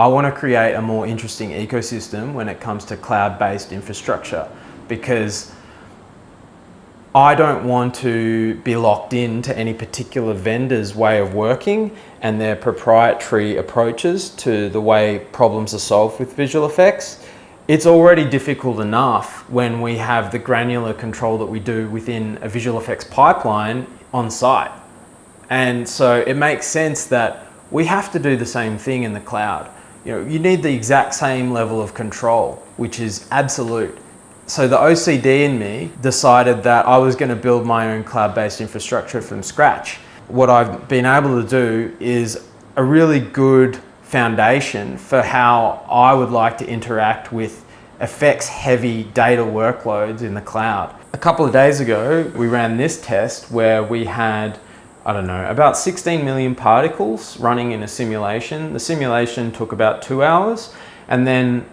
I want to create a more interesting ecosystem when it comes to cloud-based infrastructure because I don't want to be locked in to any particular vendor's way of working and their proprietary approaches to the way problems are solved with visual effects. It's already difficult enough when we have the granular control that we do within a visual effects pipeline on site. And so it makes sense that we have to do the same thing in the cloud. You know, you need the exact same level of control, which is absolute. So the OCD in me decided that I was going to build my own cloud-based infrastructure from scratch. What I've been able to do is a really good foundation for how I would like to interact with effects heavy data workloads in the cloud. A couple of days ago, we ran this test where we had, I don't know, about 16 million particles running in a simulation. The simulation took about two hours and then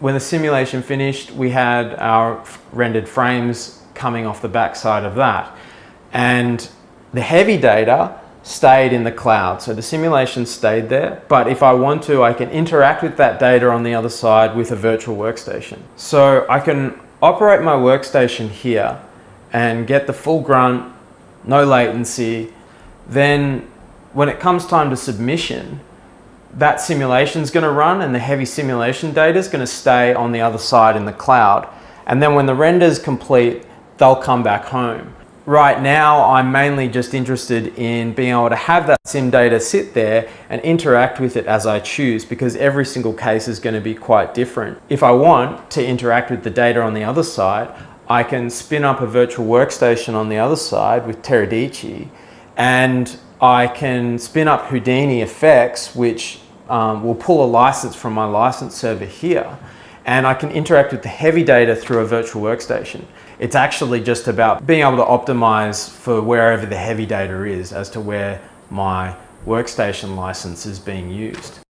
when the simulation finished, we had our rendered frames coming off the backside of that. And the heavy data stayed in the cloud. So the simulation stayed there, but if I want to, I can interact with that data on the other side with a virtual workstation. So I can operate my workstation here and get the full grunt, no latency. Then when it comes time to submission, that simulation is going to run and the heavy simulation data is going to stay on the other side in the cloud. And then when the render is complete, they'll come back home. Right now, I'm mainly just interested in being able to have that sim data sit there and interact with it as I choose because every single case is going to be quite different. If I want to interact with the data on the other side, I can spin up a virtual workstation on the other side with Teradici and I can spin up Houdini effects, which um, will pull a license from my license server here. And I can interact with the heavy data through a virtual workstation. It's actually just about being able to optimize for wherever the heavy data is as to where my workstation license is being used.